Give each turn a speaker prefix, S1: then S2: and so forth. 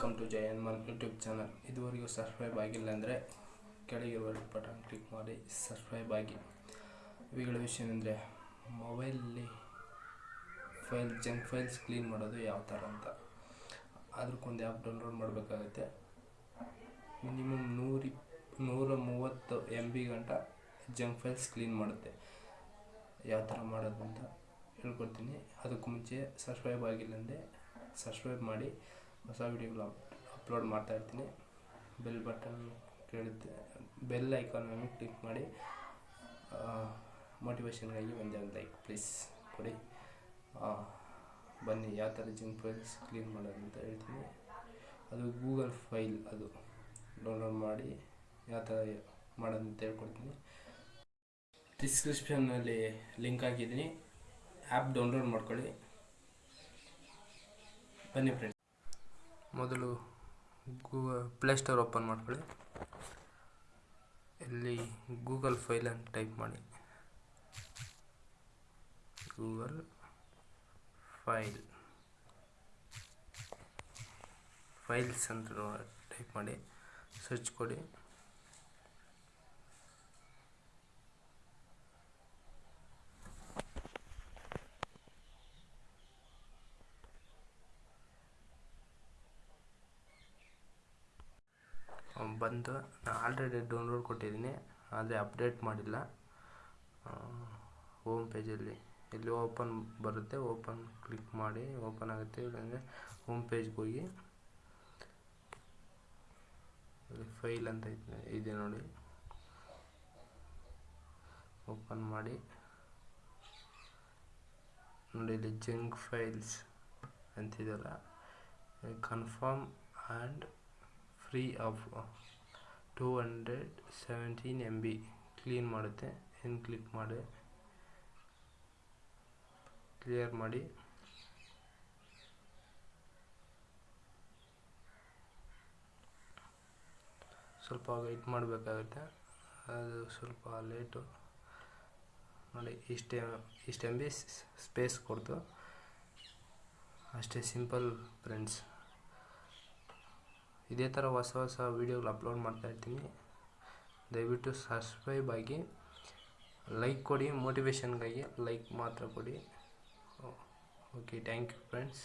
S1: Welcome to ಜೈ ಮನ್ YouTube channel ಇದುವರೆಗೂ ಸಬ್ಸ್ಕ್ರೈಬ್ ಆಗಿಲ್ಲ ಅಂದರೆ ಕೆಳಗಿರುವ ಬಟನ್ ಕ್ಲಿಕ್ ಮಾಡಿ ಸಬ್ಸ್ಕ್ರೈಬ್ ಆಗಿ. ಇವುಗಳ ವಿಷಯ ಏನಂದರೆ ಮೊಬೈಲಲ್ಲಿ ಫೈಲ್ ಜಂಕ್ ಫೈಲ್ಸ್ ಕ್ಲೀನ್ ಮಾಡೋದು ಯಾವ ಥರ ಅಂತ. ಅದಕ್ಕೊಂದು ಆ್ಯಪ್ ಡೌನ್ಲೋಡ್ ಮಾಡಬೇಕಾಗುತ್ತೆ. ಮಿನಿಮಮ್ ನೂರಿ ನೂರ ಮೂವತ್ತು ಎಂ ಬಿ ಗಂಟ ಜಂಕ್ ಫೈಲ್ಸ್ ಕ್ಲೀನ್ ಮಾಡುತ್ತೆ. ಯಾವ ಥರ ಮಾಡೋದು ಅಂತ ಹೇಳ್ಕೊಡ್ತೀನಿ. ಅದಕ್ಕೂ ಮುಂಚೆ ಸಬ್ಸ್ಕ್ರೈಬ್ ಆಗಿಲ್ಲಂದೆ ಸಬ್ಸ್ಕ್ರೈಬ್ ಮಾಡಿ. ಹೊಸ ವಿಡಿಯೋಗಳು ಅಪ್ಲೋಡ್ ಮಾಡ್ತಾ ಇರ್ತೀನಿ. ಬೆಲ್ ಬಟನ್ ಕೇಳುತ್ತೆ. ಬೆಲ್ ಐಕಾನ್ ಮೇಲೆ ಕ್ಲಿಕ್ ಮಾಡಿ ಮೋಟಿವೇಶನ್ಗಾಗಿ ಒಂದೇ ಒಂದು ಲೈಕ್ ಪ್ಲೀಸ್ ಕೊಡಿ. ಬನ್ನಿ, ಯಾವ ಥರ ಜಿಮ್ ಫೈಲ್ಸ್ ಕ್ಲೀನ್ ಮಾಡೋದು ಅಂತ ಹೇಳ್ತೀನಿ. ಅದು ಗೂಗಲ್ ಫೈಲ್ ಅದು. ಡೌನ್ಲೋಡ್ ಮಾಡಿ, ಯಾವ ಥರ ಮಾಡೋದು ಅಂತ ಹೇಳ್ಕೊಡ್ತೀನಿ. ಡಿಸ್ಕ್ರಿಪ್ಷನ್ನಲ್ಲಿ ಲಿಂಕ್ ಹಾಕಿದ್ದೀನಿ. ಆ್ಯಪ್ ಡೌನ್ಲೋಡ್ ಮಾಡ್ಕೊಳ್ಳಿ. ಬನ್ನಿ ಫ್ರೆಂಡ್ಸ್ ಮೊದಲು ಗೂಗಲ್ ಪ್ಲೇಸ್ಟೋರ್ ಓಪನ್ ಮಾಡ್ಕೊಳ್ಳಿ. ಇಲ್ಲಿ ಗೂಗಲ್ ಫೈಲ್ ಅಂತ ಟೈಪ್ ಮಾಡಿ. Google file. ಫೈಲ್ಸ್ ಅಂತ ಟೈಪ್ ಮಾಡಿ. ಸರ್ಚ್ ಕೊಡಿ. ಬಂದು ನಾನು ಆಲ್ರೆಡಿ ಡೌನ್ಲೋಡ್ ಕೊಟ್ಟಿದ್ದೀನಿ. ಆದರೆ ಅಪ್ಡೇಟ್ ಮಾಡಿಲ್ಲ. ಹೋಮ್ ಪೇಜಲ್ಲಿ ಇಲ್ಲಿ ಓಪನ್ ಬರುತ್ತೆ. ಓಪನ್ ಕ್ಲಿಕ್ ಮಾಡಿ ಓಪನ್ ಆಗುತ್ತೆ. ಇಲ್ಲಾಂದರೆ ಹೋಮ್ ಪೇಜ್ಗೆ ಹೋಗಿ. ಫೈಲ್ ಅಂತ ಇದೆ ನೋಡಿ. ಓಪನ್ ಮಾಡಿ. ನೋಡಿ ಇಲ್ಲಿ junk files ಅಂತಿದೆಯಲ್ಲ. Confirm and free up two hundred seventeen M B clean ಮಾಡುತ್ತೆ. ಏನು ಕ್ಲಿಕ್ ಮಾಡಿ. ಕ್ಲಿಯರ್ ಮಾಡಿ. ಸ್ವಲ್ಪ ವೆಯ್ಟ್ ಮಾಡಬೇಕಾಗುತ್ತೆ. ಅದು ಸ್ವಲ್ಪ ಲೇಟು. ನೋಡಿ, ಇಷ್ಟೇ ಇಷ್ಟು ಎಂ ಬಿ ಸ್ಪೇಸ್ ಕೊಡ್ತು. ಅಷ್ಟೇ ಸಿಂಪಲ್ ಫ್ರೆಂಡ್ಸ್ ಇದೇ ಥರ ಹೊಸ ಹೊಸ ವೀಡಿಯೋಗಳು ಅಪ್ಲೋಡ್ ಮಾಡ್ತಾ ಇರ್ತೀನಿ. ದಯವಿಟ್ಟು ಸಬ್ಸ್ಕ್ರೈಬ್ ಆಗಿ ಲೈಕ್ ಕೊಡಿ ಮೋಟಿವೇಶನ್ಗಾಗಿ ಲೈಕ್ ಮಾತ್ರ ಕೊಡಿ. Okay thank you friends